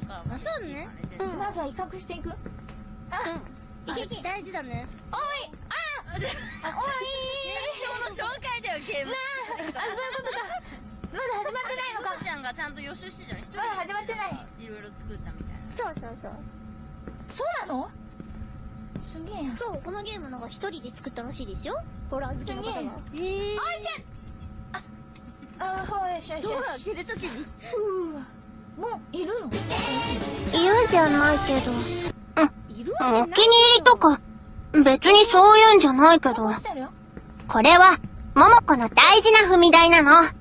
です。うんまずは威嚇していくあ、いけいけ大事だね。おいああおい現象の紹介だよ、ゲーム。なあ、あ、そういうことか。まだ始まってないのか。ちゃんがちゃんと予習してたの一人まだ始まってない。いろいろ作ったみたいな。そうそうそう。そうなの？すげえ。そう、このゲームなんか一人で作ったらしいですよ。ホラー好きすげえ。の方が。おいちゃんあ、あ、ほいしょよしよし。出るときに。ふうもう、いるの？じゃないけど。いるお気に入りとか、別にそういうんじゃないけど。これは、桃子の大事な踏み台なの。あ